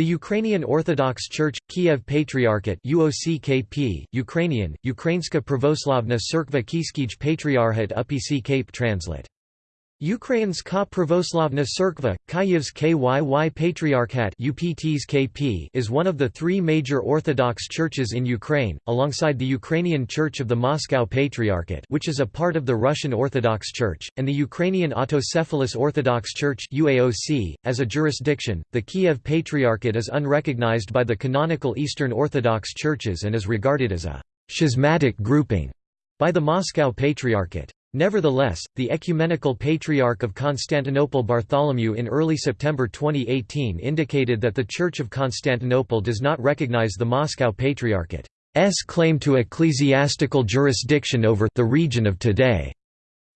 The Ukrainian Orthodox Church, Kiev Patriarchate UOCKP, Ukrainian, Ukrainska Pravoslavna Cerkva Kiskij Patriarchate UPC Cape translate. Ukrainska Pravoslavna Cerkva, Kyiv's KYY Patriarchat UPT's KP is one of the three major Orthodox churches in Ukraine, alongside the Ukrainian Church of the Moscow Patriarchate which is a part of the Russian Orthodox Church, and the Ukrainian Autocephalous Orthodox Church UAOC. .As a jurisdiction, the Kiev Patriarchate is unrecognized by the canonical Eastern Orthodox churches and is regarded as a «schismatic grouping» by the Moscow Patriarchate. Nevertheless, the Ecumenical Patriarch of Constantinople Bartholomew in early September 2018 indicated that the Church of Constantinople does not recognize the Moscow Patriarchate's claim to ecclesiastical jurisdiction over the region of today.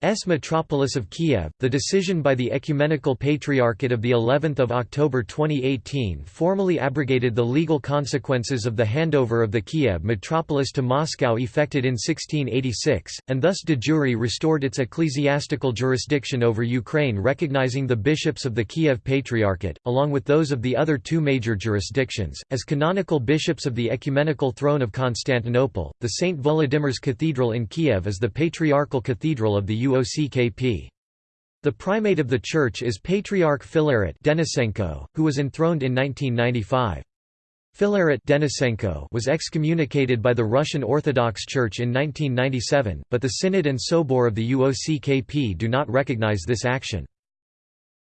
S metropolis of Kiev. The decision by the Ecumenical Patriarchate of the 11th of October 2018 formally abrogated the legal consequences of the handover of the Kiev metropolis to Moscow effected in 1686, and thus de jure restored its ecclesiastical jurisdiction over Ukraine recognizing the bishops of the Kiev Patriarchate, along with those of the other two major jurisdictions, as canonical bishops of the Ecumenical Throne of Constantinople. The St. Volodymyr's Cathedral in Kiev is the patriarchal cathedral of the U UOCKP. The primate of the church is Patriarch Filaret Denisenko, who was enthroned in 1995. Filaret Denisenko was excommunicated by the Russian Orthodox Church in 1997, but the Synod and Sobor of the UOCKP do not recognize this action.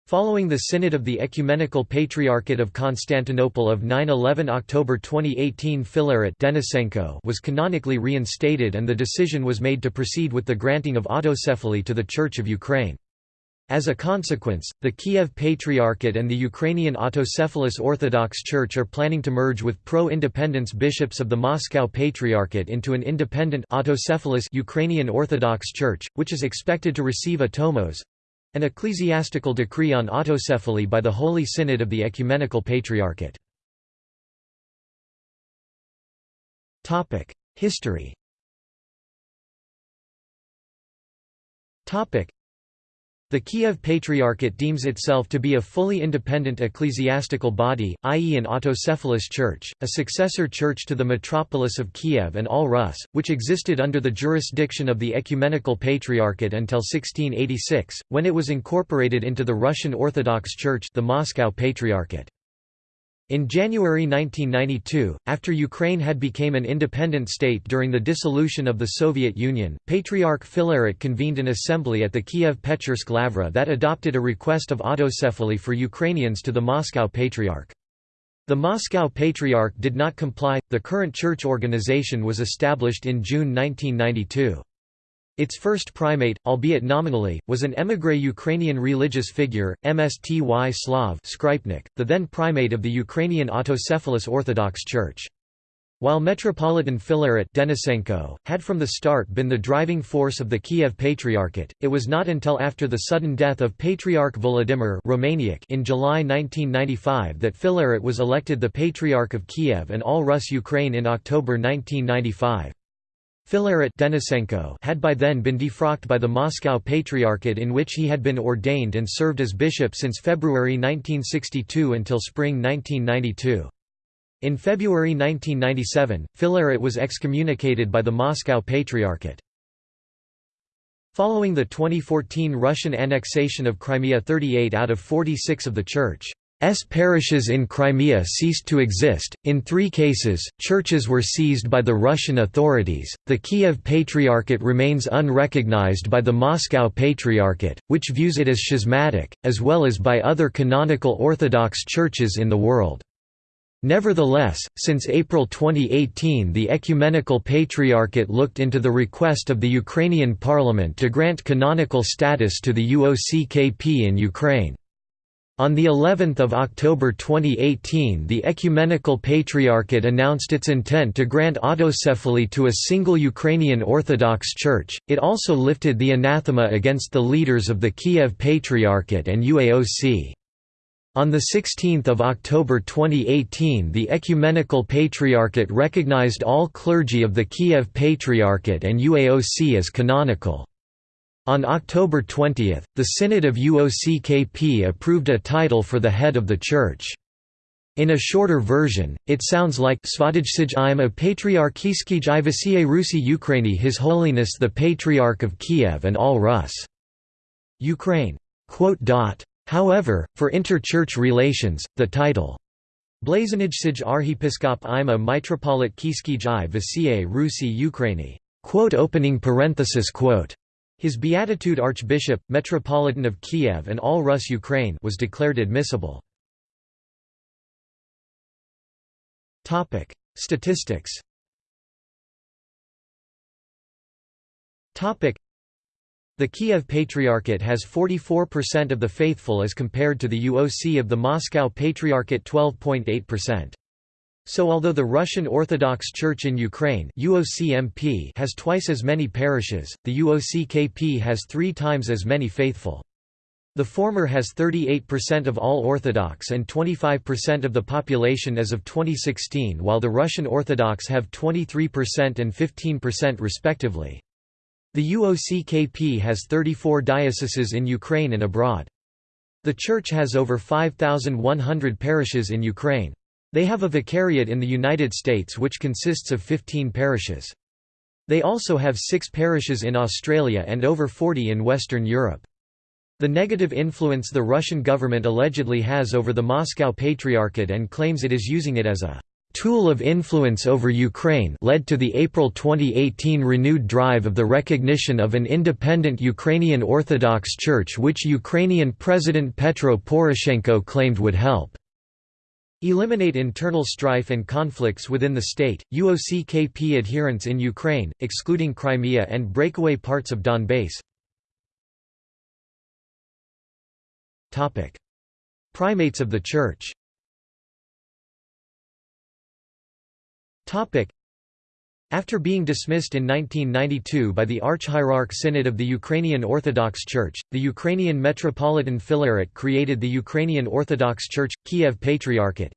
Following the Synod of the Ecumenical Patriarchate of Constantinople of 9–11 October 2018 Filaret Denisenko was canonically reinstated and the decision was made to proceed with the granting of autocephaly to the Church of Ukraine. As a consequence, the Kiev Patriarchate and the Ukrainian Autocephalous Orthodox Church are planning to merge with pro-independence bishops of the Moscow Patriarchate into an independent autocephalous Ukrainian Orthodox Church, which is expected to receive a tomos, an ecclesiastical decree on autocephaly by the Holy Synod of the Ecumenical Patriarchate. History the Kiev Patriarchate deems itself to be a fully independent ecclesiastical body, i.e. an autocephalous church, a successor church to the metropolis of Kiev and all Rus, which existed under the jurisdiction of the Ecumenical Patriarchate until 1686, when it was incorporated into the Russian Orthodox Church the Moscow Patriarchate. In January 1992, after Ukraine had become an independent state during the dissolution of the Soviet Union, Patriarch Filaret convened an assembly at the Kiev Pechersk Lavra that adopted a request of autocephaly for Ukrainians to the Moscow Patriarch. The Moscow Patriarch did not comply. The current church organization was established in June 1992. Its first primate, albeit nominally, was an émigré Ukrainian religious figure, Mstyslav Skrypnik, the then primate of the Ukrainian Autocephalous Orthodox Church. While Metropolitan Filaret Denisenko, had from the start been the driving force of the Kiev Patriarchate, it was not until after the sudden death of Patriarch Volodymyr in July 1995 that Filaret was elected the Patriarch of Kiev and all Rus Ukraine in October 1995. Filaret Denisenko had by then been defrocked by the Moscow Patriarchate in which he had been ordained and served as bishop since February 1962 until spring 1992. In February 1997, Filaret was excommunicated by the Moscow Patriarchate. Following the 2014 Russian annexation of Crimea 38 out of 46 of the Church parishes in Crimea ceased to exist. In three cases, churches were seized by the Russian authorities. The Kiev Patriarchate remains unrecognized by the Moscow Patriarchate, which views it as schismatic, as well as by other canonical Orthodox churches in the world. Nevertheless, since April 2018 the Ecumenical Patriarchate looked into the request of the Ukrainian parliament to grant canonical status to the UOCKP in Ukraine. On the 11th of October 2018 the Ecumenical Patriarchate announced its intent to grant autocephaly to a single Ukrainian Orthodox Church. It also lifted the anathema against the leaders of the Kiev Patriarchate and UAOC. On 16 October 2018 the Ecumenical Patriarchate recognized all clergy of the Kiev Patriarchate and UAOC as canonical. On October 20, the Synod of UOCKP approved a title for the head of the Church. In a shorter version, it sounds like Svadijsij im a Patriarchijskij i Vasiye Rusi Ukraini His Holiness the Patriarch of Kiev and all Rus. Ukraine. However, for inter-church relations, the title Blazonijsij Arhipiskop im a Mitropolit Kiskij i Rusi Ukraini opening parenthesis quote his beatitude Archbishop, Metropolitan of Kiev and all Rus Ukraine was declared admissible. Statistics The Kiev Patriarchate has 44% of the faithful as compared to the UOC of the Moscow Patriarchate 12.8%. So although the Russian Orthodox Church in Ukraine UOCMP has twice as many parishes, the UOCKP has three times as many faithful. The former has 38% of all Orthodox and 25% of the population as of 2016 while the Russian Orthodox have 23% and 15% respectively. The UOCKP has 34 dioceses in Ukraine and abroad. The Church has over 5,100 parishes in Ukraine. They have a vicariate in the United States which consists of 15 parishes. They also have six parishes in Australia and over 40 in Western Europe. The negative influence the Russian government allegedly has over the Moscow Patriarchate and claims it is using it as a tool of influence over Ukraine led to the April 2018 renewed drive of the recognition of an independent Ukrainian Orthodox Church which Ukrainian President Petro Poroshenko claimed would help Eliminate internal strife and conflicts within the state. UOCKP adherents in Ukraine, excluding Crimea and breakaway parts of Donbass. Topic: Primates of the Church. Topic: after being dismissed in 1992 by the Archhierarch Synod of the Ukrainian Orthodox Church, the Ukrainian Metropolitan Filaret created the Ukrainian Orthodox Church, Kiev Patriarchate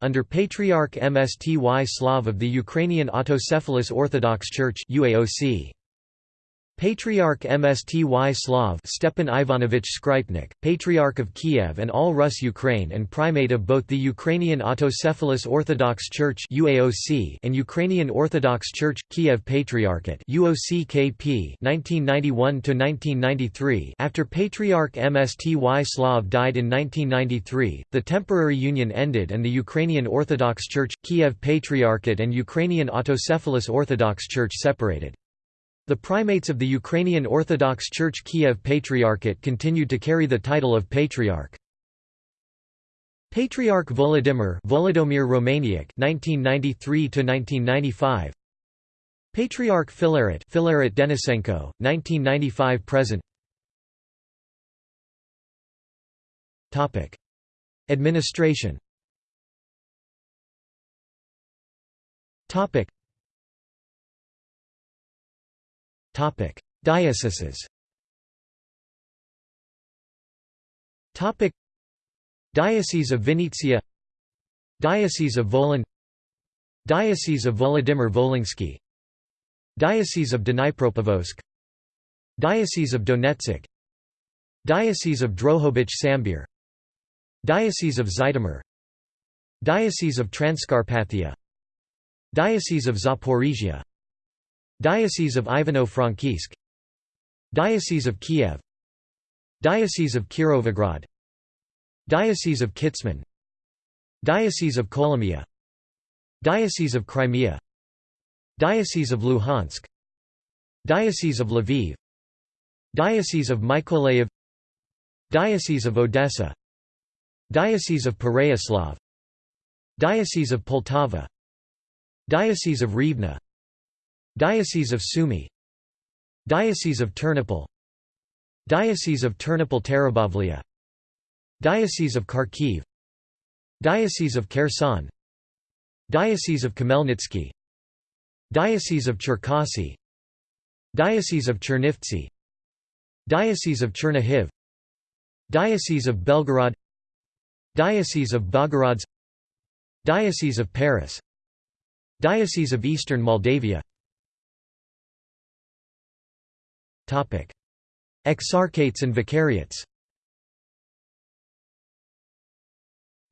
under Patriarch Mstyslav of the Ukrainian Autocephalous Orthodox Church UAOC. Patriarch Mstyslav Stepan Ivanovich Skrypnik, Patriarch of Kiev and all Rus Ukraine and Primate of both the Ukrainian Autocephalous Orthodox Church and Ukrainian Orthodox Church, Kiev Patriarchate 1991–1993 After Patriarch Mstyslav died in 1993, the temporary union ended and the Ukrainian Orthodox Church, Kiev Patriarchate and Ukrainian Autocephalous Orthodox Church separated. The primates of the Ukrainian Orthodox Church Kiev Patriarchate continued to carry the title of Patriarch. Patriarch Volodymyr Volodymyr Romaniuk 1993 1995 Patriarch Filaret Filaret Denisenko 1995 present. Topic. Administration. Topic Dioceses. Diocese of Vinnytsia Diocese of Volyn Diocese of Volodymyr Volynski. Diocese of Dnipropetrovsk Diocese of Donetsk. Diocese of Drohobych Sambir. Diocese of Zhytomyr. Diocese of Transcarpathia. Diocese of Zaporizhia Diocese of Ivano-Frankivsk Diocese of Kiev Diocese of Kirovograd Diocese of Kitsman Diocese of Kolomia Diocese of Crimea Diocese of Luhansk Diocese of Lviv Diocese of Mykolaiv Diocese of Odessa Diocese of Pereyaslav Diocese of Poltava Diocese of Rivne Diocese of Sumy Diocese of Ternopil Diocese of Ternopil-Terebovlia Diocese of Kharkiv Diocese of Kherson Diocese of Khmelnytsky Diocese of Cherkasy Diocese of Chernivtsi Diocese of Chernihiv Diocese of Belgorod Diocese of Bogorods Diocese of Paris Diocese of Eastern Moldavia Exarchates and vicariates.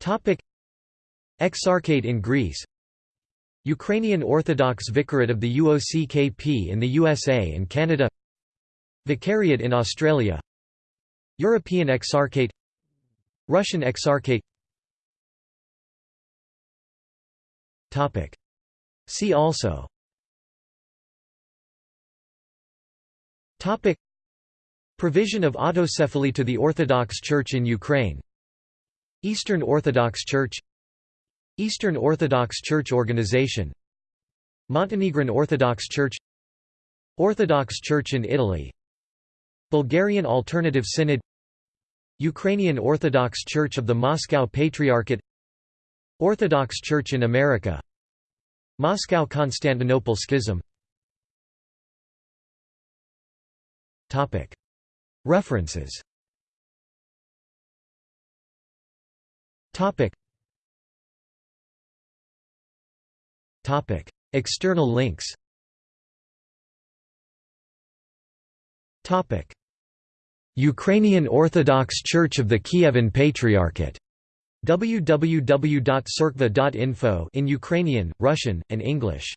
Topic. Exarchate in Greece. Ukrainian Orthodox Vicariate of the UOCKP in the USA and Canada. Vicariate in Australia. European Exarchate. Russian Exarchate. Topic. See also Topic. Provision of autocephaly to the Orthodox Church in Ukraine. Eastern Orthodox Church. Eastern Orthodox Church Organization. Montenegrin Orthodox Church. Orthodox Church in Italy. Bulgarian Alternative Synod. Ukrainian Orthodox Church of the Moscow Patriarchate. Orthodox Church in America. Moscow–Constantinople Schism References. External links. Ukrainian Orthodox Church of the Kievan Patriarchate. www.cerkva.info in Ukrainian, Russian, and English.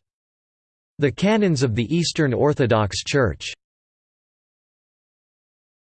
The Canons of the Eastern Orthodox Church